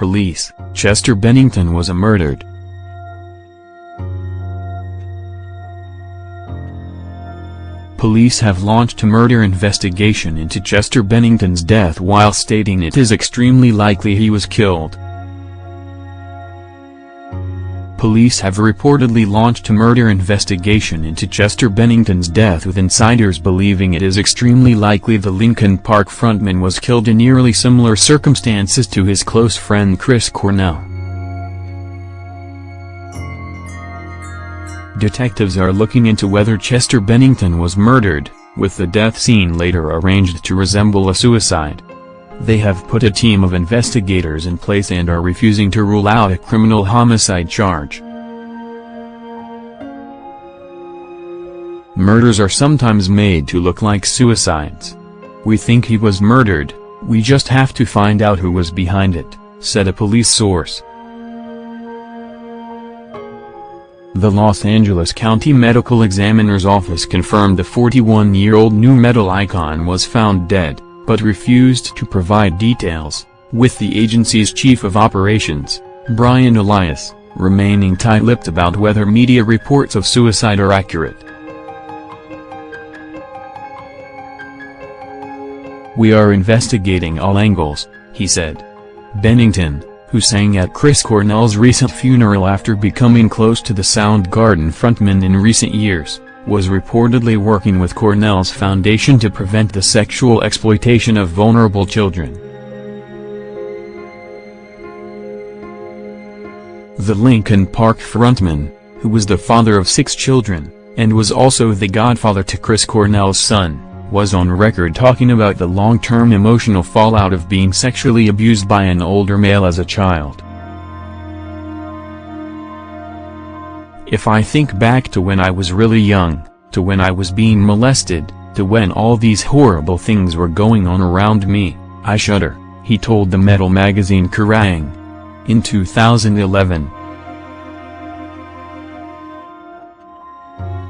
Police, Chester Bennington was murdered. Police have launched a murder investigation into Chester Bennington's death while stating it is extremely likely he was killed. Police have reportedly launched a murder investigation into Chester Bennington's death with insiders believing it is extremely likely the Linkin Park frontman was killed in nearly similar circumstances to his close friend Chris Cornell. Detectives are looking into whether Chester Bennington was murdered, with the death scene later arranged to resemble a suicide. They have put a team of investigators in place and are refusing to rule out a criminal homicide charge. Murders are sometimes made to look like suicides. We think he was murdered, we just have to find out who was behind it, said a police source. The Los Angeles County Medical Examiner's Office confirmed the 41-year-old nu metal icon was found dead, but refused to provide details, with the agency's chief of operations, Brian Elias, remaining tight-lipped about whether media reports of suicide are accurate. We are investigating all angles, he said. Bennington, who sang at Chris Cornell's recent funeral after becoming close to the Soundgarden frontman in recent years, was reportedly working with Cornell's foundation to prevent the sexual exploitation of vulnerable children. The Linkin Park frontman, who was the father of six children, and was also the godfather to Chris Cornell's son, was on record talking about the long-term emotional fallout of being sexually abused by an older male as a child. If I think back to when I was really young, to when I was being molested, to when all these horrible things were going on around me, I shudder, he told the metal magazine Kerrang! In 2011.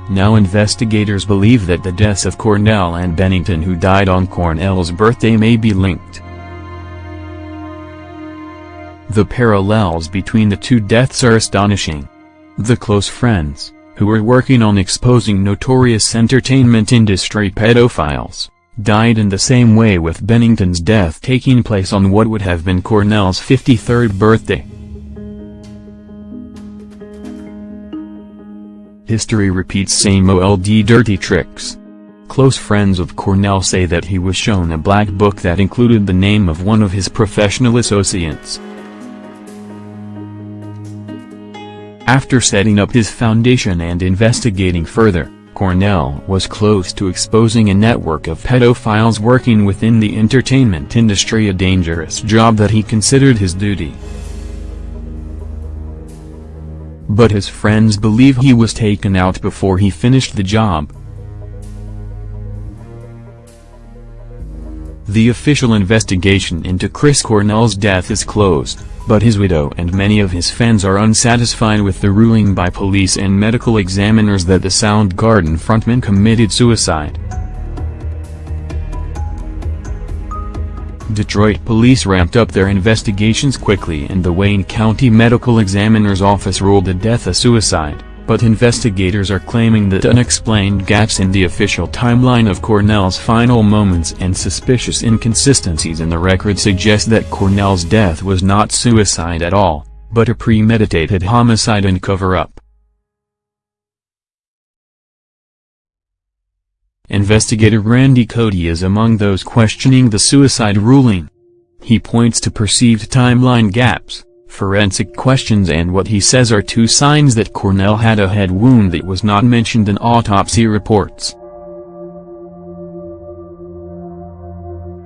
Now investigators believe that the deaths of Cornell and Bennington who died on Cornell's birthday may be linked. The parallels between the two deaths are astonishing. The close friends, who were working on exposing notorious entertainment industry pedophiles, died in the same way with Bennington's death taking place on what would have been Cornell's 53rd birthday. History repeats same old dirty tricks. Close friends of Cornell say that he was shown a black book that included the name of one of his professional associates. After setting up his foundation and investigating further, Cornell was close to exposing a network of pedophiles working within the entertainment industry a dangerous job that he considered his duty but his friends believe he was taken out before he finished the job. The official investigation into Chris Cornell's death is closed, but his widow and many of his fans are unsatisfied with the ruling by police and medical examiners that the Soundgarden frontman committed suicide. Detroit police ramped up their investigations quickly and the Wayne County Medical Examiner's Office ruled the death a suicide, but investigators are claiming that unexplained gaps in the official timeline of Cornell's final moments and suspicious inconsistencies in the record suggest that Cornell's death was not suicide at all, but a premeditated homicide and cover-up. Investigator Randy Cody is among those questioning the suicide ruling. He points to perceived timeline gaps, forensic questions and what he says are two signs that Cornell had a head wound that was not mentioned in autopsy reports.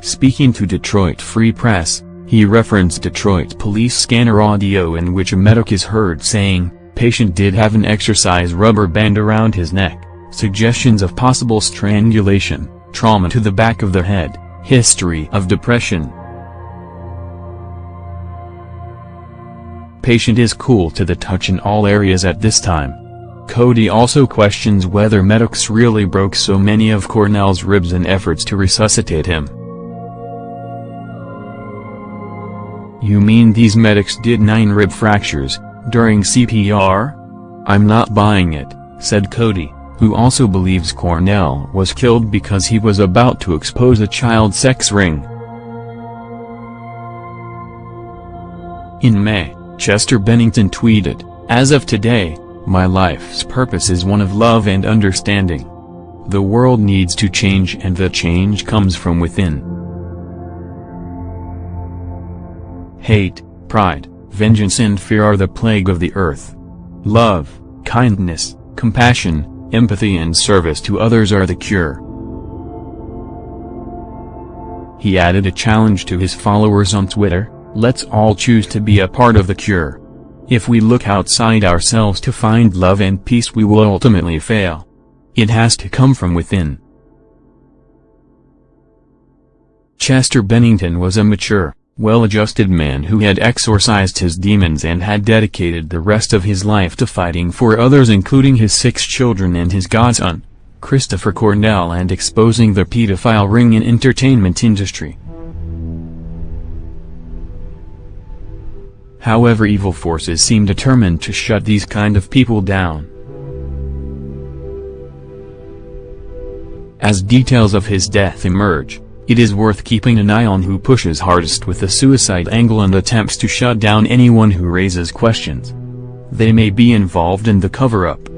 Speaking to Detroit Free Press, he referenced Detroit police scanner audio in which a medic is heard saying, patient did have an exercise rubber band around his neck suggestions of possible strangulation, trauma to the back of the head, history of depression. Patient is cool to the touch in all areas at this time. Cody also questions whether medics really broke so many of Cornell's ribs in efforts to resuscitate him. You mean these medics did 9 rib fractures, during CPR? I'm not buying it, said Cody, who also believes Cornell was killed because he was about to expose a child sex ring. In May, Chester Bennington tweeted, As of today, my life's purpose is one of love and understanding. The world needs to change and the change comes from within. Hate, pride, vengeance and fear are the plague of the earth. Love, kindness, compassion, empathy and service to others are the cure. He added a challenge to his followers on Twitter, let's all choose to be a part of the cure. If we look outside ourselves to find love and peace we will ultimately fail. It has to come from within. Chester Bennington was a mature, well-adjusted man who had exorcised his demons and had dedicated the rest of his life to fighting for others including his six children and his godson, Christopher Cornell and exposing the pedophile ring in entertainment industry. However evil forces seem determined to shut these kind of people down. As details of his death emerge, it is worth keeping an eye on who pushes hardest with the suicide angle and attempts to shut down anyone who raises questions. They may be involved in the cover-up.